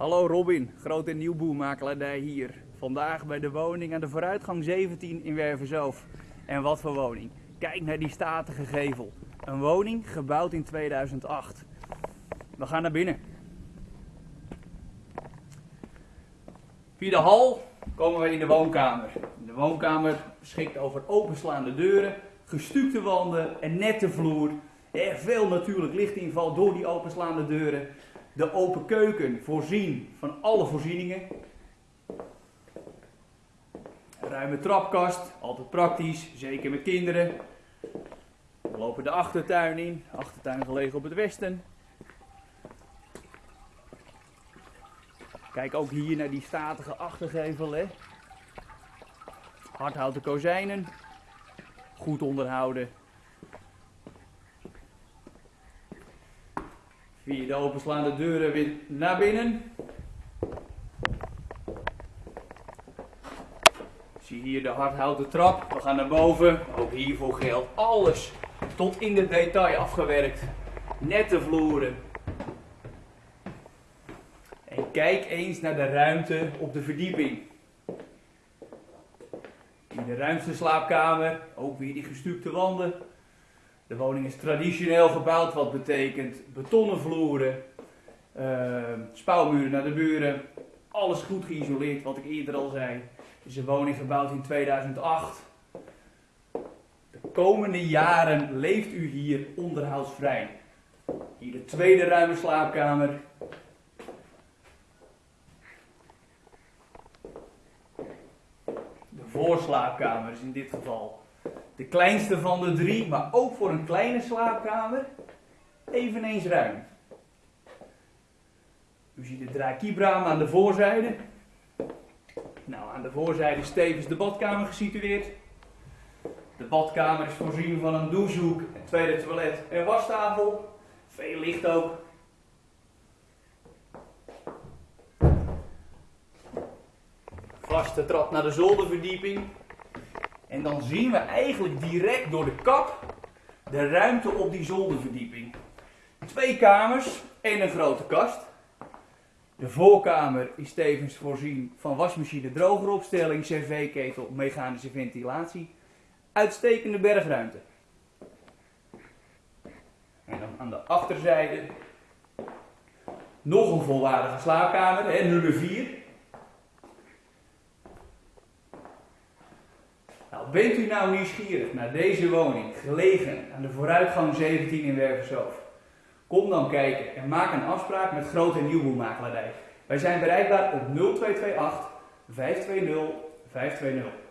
Hallo Robin, groot en nieuwboermakelaardij hier. Vandaag bij de woning aan de vooruitgang 17 in Werversoof. En wat voor woning. Kijk naar die statige gevel. Een woning gebouwd in 2008. We gaan naar binnen. Via de hal komen we in de woonkamer. De woonkamer beschikt over openslaande deuren, gestukte wanden en nette vloer. Er veel natuurlijk lichtinval door die openslaande deuren. De open keuken voorzien van alle voorzieningen. Ruime trapkast, altijd praktisch, zeker met kinderen. We lopen de achtertuin in, achtertuin gelegen op het westen. Kijk ook hier naar die statige achtergevel. Hè. Hardhouten kozijnen, goed onderhouden. Via de openslaande deuren weer naar binnen. Zie hier de hardhouten trap. We gaan naar boven. Ook hiervoor geldt alles tot in de detail afgewerkt. Nette vloeren. En kijk eens naar de ruimte op de verdieping. In de ruimste slaapkamer, ook weer die gestukte wanden. De woning is traditioneel gebouwd, wat betekent betonnen vloeren, uh, spouwmuren naar de buren. Alles goed geïsoleerd, wat ik eerder al zei. Het is een woning gebouwd in 2008. De komende jaren leeft u hier onderhoudsvrij. Hier de tweede ruime slaapkamer. De voorslaapkamer is in dit geval de kleinste van de drie, maar ook voor een kleine slaapkamer eveneens ruim. U ziet de draaikibraam aan de voorzijde. Nou, aan de voorzijde is tevens de badkamer gesitueerd. De badkamer is voorzien van een douchehoek, een tweede toilet en wastafel. Veel licht ook. Vaste trap naar de zolderverdieping. En dan zien we eigenlijk direct door de kap de ruimte op die zolderverdieping. Twee kamers en een grote kast. De voorkamer is tevens voorzien van wasmachine, drogeropstelling, cv-ketel, mechanische ventilatie. Uitstekende bergruimte. En dan aan de achterzijde nog een volwaardige slaapkamer, hè, nummer 4. Nou, bent u nou nieuwsgierig naar deze woning, gelegen aan de vooruitgang 17 in Werversoof? Kom dan kijken en maak een afspraak met Groot en. Wij zijn bereikbaar op 0228 520 520.